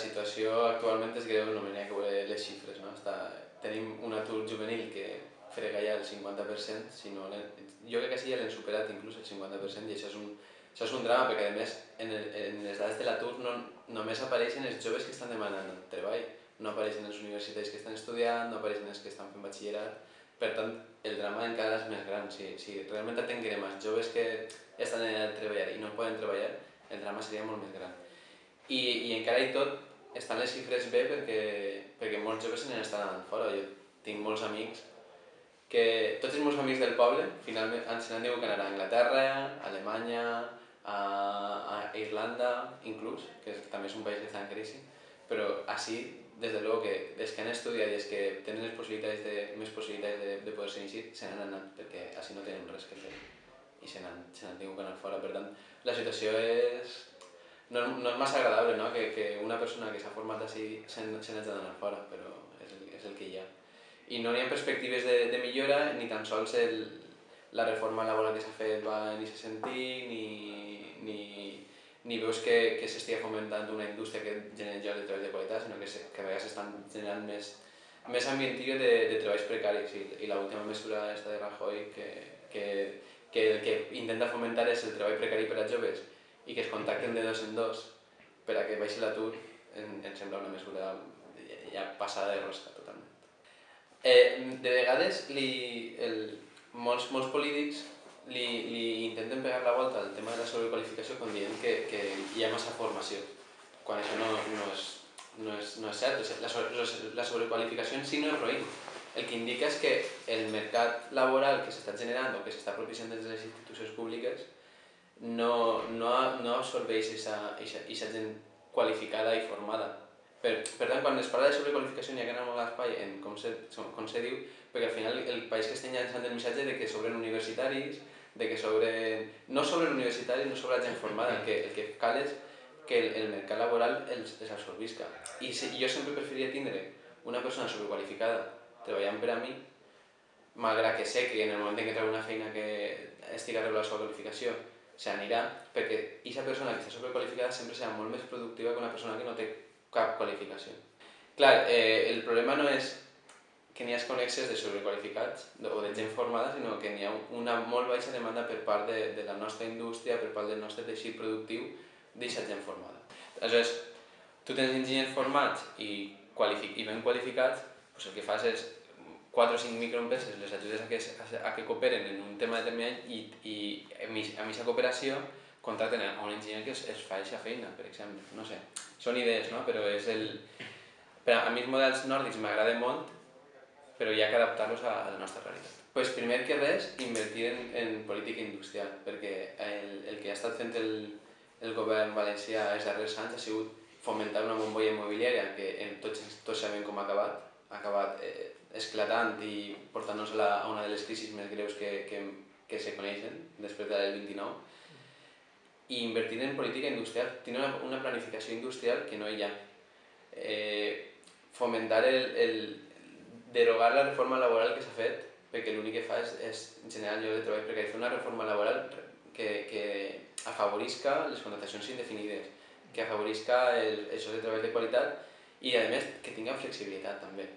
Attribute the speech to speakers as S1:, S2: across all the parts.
S1: situació actualment és greu, no ha que les xifres. No? Està, tenim un atur juvenil que frega ja el 50%, si no, jo crec que sí ja l'hem superat inclús el 50% i això és un, això és un drama perquè a més en, el, en les dades de l'atur no, només apareixen els joves que estan demanant treball, no apareixen els universitaris que estan estudiant, no apareixen els que estan fent batxillerat, per tant el drama encara és més gran. Si, si realment atenguem els joves que estan en el treballar i no poden treballar, el drama seria molt més gran. I, i encara i tot estan les xifres bé perquè, perquè molts joves se anant fora. Jo tinc molts amics que tots els meus amics del poble finalment se n'han dit que anar a Anglaterra, a Alemanya, a, a Irlanda inclús, que és, també és un país que està en crisi, però així, des de luego que els que han estudiat i els que tenen les possibilitats de, més possibilitats de, de poder ser així, se n'han anat, perquè així no tenen res que fer i se n'han tingut que anar fora. Per tant, la situació és... No, no és massa agradable no? que, que una persona que s'ha format així se n'hagi d'anar fora, però és el, és el que hi ha. I no hi ha perspectives de, de millora ni tan sols el, la reforma laboral que s'ha fet va en aquest sentit, ni, ni, ni veus que, que s'estigui fomentant una indústria que generi llocs de treball de qualitat, sinó que, se, que a vegades s'estan generant més, més ambientillo de, de treballs precaris. I, i l'última mesura esta de Rajoy que, que, que el que intenta fomentar és el treball precari per a joves i que es contacten de dos en dos per a que baixi l'atur, em, em sembla una mesura ja passada de rosca totalment. Eh, de vegades li, el, molts, molts polítics li, li intenten pegar la volta al tema de la sobrequalificació com dient que, que hi ha massa formació, quan això no, no, és, no, és, no és cert. La, la sobrequalificació en si no és roïn. El que indica és que el mercat laboral que s'està generant o que s'està propiciant des de les institucions públiques no, no, no absorbeix aquesta gent qualificada i formada per, per tant, quan es parla de sobrequalificació n'hi ha que anar molt a l'espai en com se, com se diu, perquè al final el país que estem llançant el missatge de que sobren universitaris, de que sobren... no sobren universitaris, no sobra gent formada, el que, el que cal és que el, el mercat laboral els, els absorbisca. I si, jo sempre preferiria tindre una persona sobrequalificada treballant per a mi, malgrat que sé que en el moment en què trobo una feina que estigui a la seva qualificació s'anirà, perquè aquesta persona que està sobrequalificada sempre serà molt més productiva que una persona que no té cap qualificació. Clar, eh, el problema no és que n'hi ha connexes de sobrequalificats o de gent formada, sinó que n'hi ha una molt baixa demanda per part de, de la nostra indústria, per part del nostre teixit productiu, d'aquesta gent formada. Aleshores, tu tens enginyers formats i, i ben qualificats, doncs el que fas és 4 o 5 microempreses les ajudes a que, a, que cooperen en un tema determinat i, i amb aquesta cooperació contracten a un enginyer que es, es fa aquesta feina, per exemple. No sé, són idees, no? Però és el... Però a mi els models nòrdics m'agraden molt, però hi ha que adaptar-los a, a la nostra realitat. Pues primer que res, invertir en, en política industrial, perquè el, el que ha estat fent el, el govern valencià els darrers anys ha sigut fomentar una bombolla immobiliària que en tots, tots sabem com ha acabat, ha acabat eh, esclatant i portant-nos a, una de les crisis més greus que, que, que se coneixen després del 29, i invertir en política industrial. Tiene una, una planificació industrial que no hi ha. Eh, fomentar el, el derogar la reforma laboral que s'ha fet, perquè l'únic que fa és, és generar lloc de treball precari. Fer una reforma laboral que, que afavorisca les contractacions indefinides, que afavorisca el, el de treball de qualitat i, a més, que tinga flexibilitat també.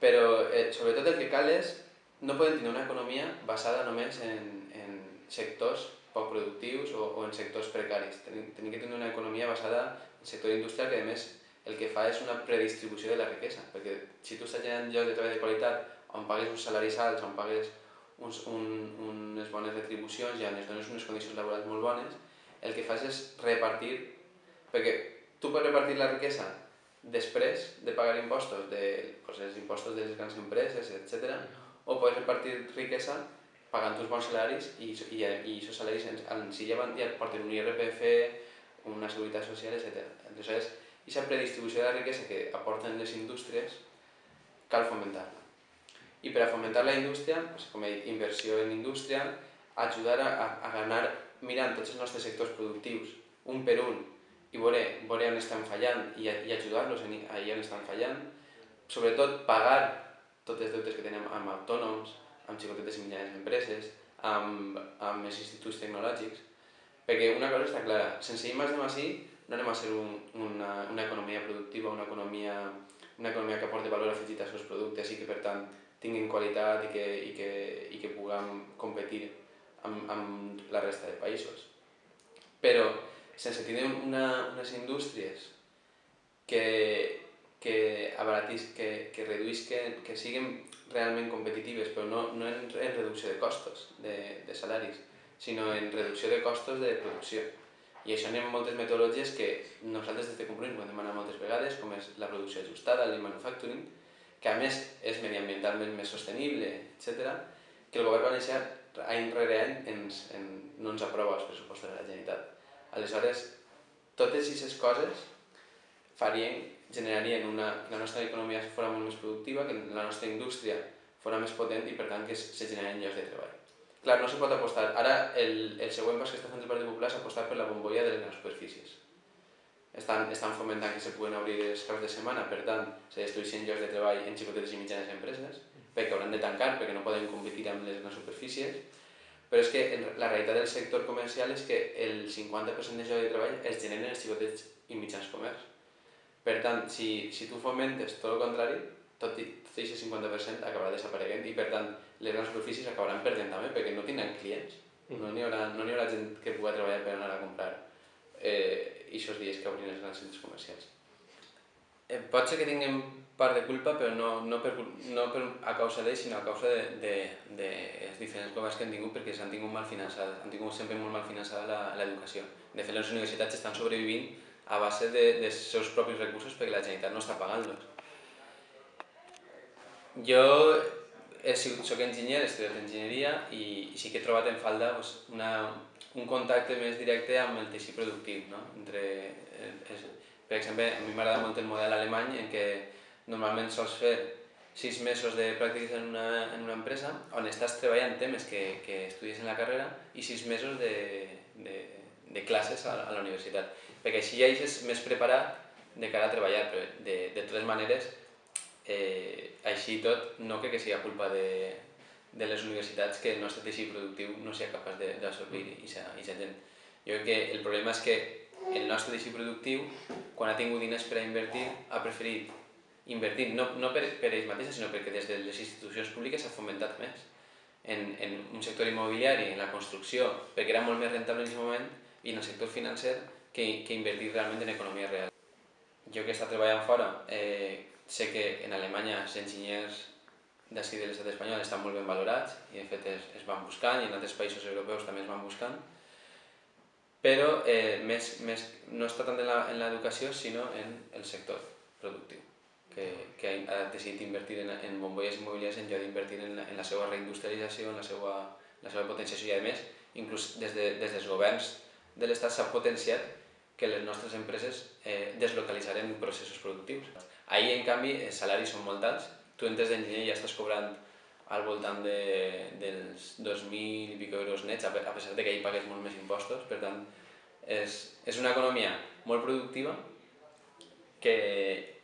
S1: Però, eh, sobretot, el que cal és no podem tenir una economia basada només en, en sectors poc productius o, o en sectors precaris. Tenim, que tenir una economia basada en sector industrial que a més el que fa és una predistribució de la riquesa, perquè si tu estàs generant llocs de treball de qualitat on pagues uns salaris alts, on pagues uns, un, unes bones retribucions i on es dones unes condicions laborals molt bones, el que fas és repartir, perquè tu pots repartir la riquesa després de pagar impostos, de, pues, els impostos de les grans empreses, etc. o pots repartir riquesa pagant uns bons salaris i, i, i aquests salaris en, en si ja, ja porten un IRPF, una seguretat social, etc. Entonces, aquesta predistribució de la riquesa que aporten les indústries cal fomentar-la. I per a fomentar la indústria, pues, com he dit, inversió en indústria, ajudar a, a, a ganar mirant tots els nostres sectors productius, un per un, i veure, veure on estan fallant i, i ajudar-los allà on estan fallant, sobretot pagar tots els deutes que tenim amb autònoms, amb xicotetes i mitjanes empreses, amb, amb els instituts tecnològics, perquè una cosa està clara, sense I més de sí no anem a ser un, una, una economia productiva, una economia, una economia que aporti valor afegit als seus productes i que per tant tinguin qualitat i que, i que, i que puguem competir amb, amb la resta de països. Però sense tenir una, unes indústries que, que, abaratis, que, que reduïsquen, que siguin realment competitives, però no, no en, en reducció de costos de, de salaris, sinó en reducció de costos de producció. I això anem moltes metodologies que nosaltres des de Compromís ho hem demanat moltes vegades, com és la producció ajustada, el manufacturing, que a més és mediambientalment més sostenible, etc., que el govern valencià any rere any ens, en, no ens aprova els pressupostos de la Generalitat. Aleshores, totes aquestes coses farien, generarien una, que la nostra economia fos molt més productiva, que la nostra indústria fos més potent i per tant que se generin llocs de treball. Clar, no se pot apostar. Ara el, el següent pas que està fent el Partit Popular és apostar per la bombolla de les grans superfícies. Estan, estan fomentant que se puguen obrir els caps de setmana, per tant, se destrueixen llocs de treball en xicotetes i mitjanes empreses, perquè hauran de tancar, perquè no poden competir amb les grans superfícies, però és que la realitat del sector comercial és que el 50% de llocs de treball es generen els xicotets i mitjans comerç. Per tant, si, si tu fomentes tot el contrari, tot, i, tot aquest 50% acabarà desapareguent i per tant les grans superfícies acabaran perdent també perquè no tindran clients. Mm. No n'hi haurà, no haurà gent que pugui treballar per anar a comprar eh, aquests dies que obrin els grans centres comercials. Eh, pot ser que tinguem part de culpa, però no, no, per, no per, a causa d'ells, sinó a causa de, de, de els diferents governs que han tingut, perquè s'han tingut mal finançat, han tingut sempre molt mal finançada l'educació. De fet, les universitats estan sobrevivint a base de, dels seus propis recursos perquè la Generalitat no està pagant-los. Jo he sigut, soc enginyer, he estudiat enginyeria i, i sí que he trobat en falta pues, una, un contacte més directe amb el teixit productiu. No? Entre, és, per exemple, a mi m'agrada molt el model alemany en què normalment sols fer sis mesos de pràctiques en una, en una empresa on estàs treballant temes que, que estudies en la carrera i sis mesos de, de, de classes a, a la universitat. Perquè així ja és més preparat de cara a treballar, però de, de totes maneres Eh, així tot, no crec que sigui culpa de, de les universitats que el nostre teixit productiu no sigui capaç d'absorbir aquesta gent. Jo crec que el problema és que el nostre teixit productiu, quan ha tingut diners per a invertir, ha preferit invertir, no, no per, per ells mateixos, sinó perquè des de les institucions públiques s'ha fomentat més en, en un sector immobiliari, en la construcció, perquè era molt més rentable en aquest moment, i en el sector financer, que, que invertir realment en economia real. Jo que he estat treballant fora, eh, Sé que en Alemanya els enginyers d'ací de l'estat espanyol estan molt ben valorats i de fet es, es van buscant i en altres països europeus també es van buscant però eh, més, més, no està tant en l'educació sinó en el sector productiu que, que ha decidit invertir en, en bombolles immobiliàries en lloc d'invertir en, en la seva reindustrialització, en la seva, la seva potenciació i a més, inclús des, de, des dels governs de l'Estat s'ha potenciat que les nostres empreses eh, deslocalitzaren processos productius. Ahir, en canvi, els salaris són molt alts. Tu entres d'enginyer i ja estàs cobrant al voltant de, dels 2.000 i pico euros nets, a pesar de que ahir pagues molt més impostos. Per tant, és, és una economia molt productiva que,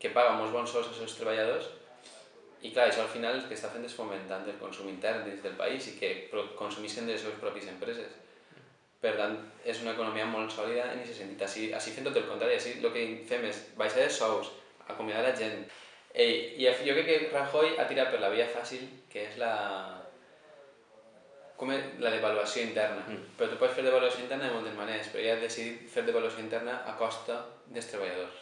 S1: que paga molts bons sous als seus treballadors i clar, això al final el que està fent és fomentant el consum intern dins del país i que consumissin de les seves pròpies empreses. Per tant, és una economia molt sòlida en aquest sentit. Així, així fent tot el contrari, així el que fem és baixar els sous, acomiadar la gent. Ei, I jo crec que Rajoy ha tirat per la via fàcil, que és la, com és la devaluació interna. Mm. Però tu pots fer devaluació interna de moltes maneres, però ella ha decidit fer devaluació interna a costa dels treballadors.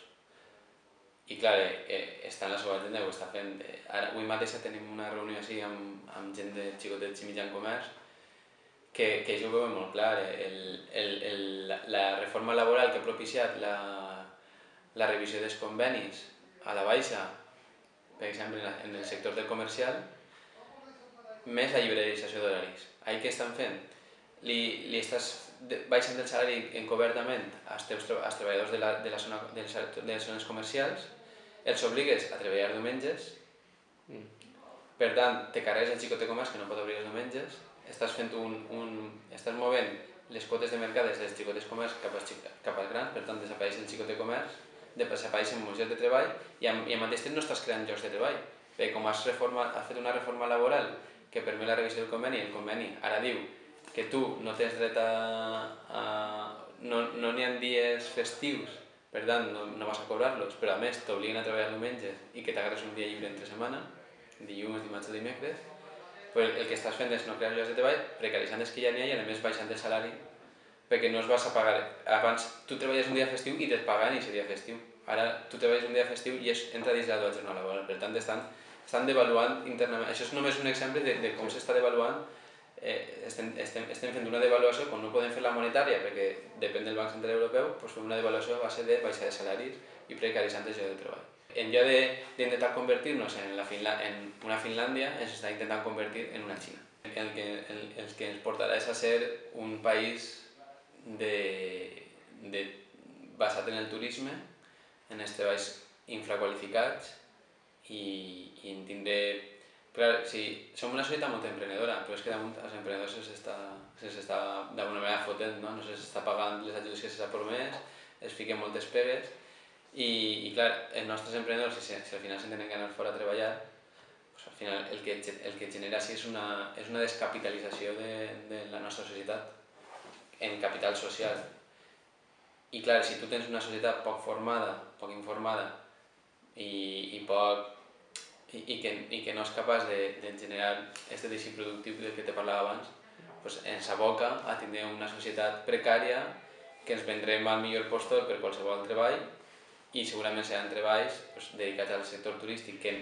S1: I clar, eh, eh, està en la seva agenda, ho està fent. Eh, ara, avui mateix tenim una reunió així amb, amb gent de xicotets i mitjan comerç que, que això ho veuen molt clar. Eh, el, el, el, la reforma laboral que ha propiciat la, la revisió dels convenis a la baixa, per exemple, en el sector del comercial, més la liberalització d'horaris. Ahir què estan fent? Li, li estàs baixant el salari encobertament als, teus, als treballadors de, la, de, la zona, de, les, de les zones comercials, els obligues a treballar diumenges, mm. per tant, te carregues el xicot de comerç que no pot obrir els diumenges, estàs fent un, un, estàs movent les quotes de mercat des dels xicotes comerç cap als, cap als grans, per tant desapareix el xicot de comerç desapareixen molts llocs de treball i, i al mateix temps no estàs creant llocs de treball. Perquè com has, reforma, has fet una reforma laboral que permet la revisió del conveni, el conveni ara diu que tu no tens dret a... a no n'hi no ha dies festius per tant no, no vas a cobrar-los, però a més t'obliguen a treballar diumenges i que t'agarres un dia lliure entre setmana, dilluns, dimarts o dimecres, pues el que estàs fent és no crear llocs de treball, precaritzant els que ja n'hi ha i a més baixant el salari perquè no es vas a pagar. Abans tu treballes un dia festiu i et paguen aquest dia festiu. Ara tu treballes un dia festiu i és, entra dins de la jornada laboral. Per tant, estan, estan devaluant internament. Això és només un exemple de, de com s'està devaluant eh, estem, estem, estem fent una devaluació, quan no podem fer la monetària perquè depèn del Banc Central Europeu, doncs fem una devaluació a base de baixar de salaris i precaritzant el lloc de treball. En lloc d'intentar convertir-nos en, la Finla, en una Finlàndia, ens està intentant convertir en una Xina. El que, el, el que ens portarà és a ser un país de, de, basat en el turisme, en els treballs infraqualificats i, i en tindré Clar, sí, som una societat molt emprenedora, però és que damunt als emprenedors se'ls està, se està d'alguna manera fotent, no? no se'ls està pagant les ajudes que s'ha promès, es fiquen moltes pegues, i, i clar, els nostres emprenedors, si, si al final s'han tenen que anar fora a treballar, pues al final el que, el que genera sí és una, és una descapitalització de, de la nostra societat en capital social. I clar, si tu tens una societat poc formada, poc informada i, i poc i, i, que, i que no és capaç de, de generar aquest teixit productiu del que te parlava abans, pues ens aboca a tindre una societat precària que ens vendrem al millor postor per qualsevol treball i segurament seran treballs pues, dedicats al sector turístic que,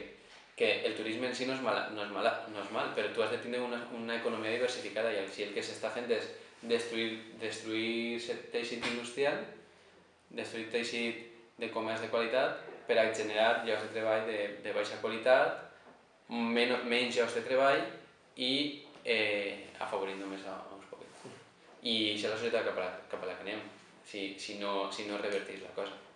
S1: que el turisme en si no és, mal, no és, mal, no és mal, però tu has de tindre una, una economia diversificada i si el que s'està fent és destruir, destruir teixit industrial, destruir teixit de comerç de qualitat per a generar llocs de treball de, de baixa qualitat, men menys llocs de treball i eh, afavorint només a, a uns poquets. I això és la societat cap a la, cap a la que anem, si, si, no, si no revertís la cosa.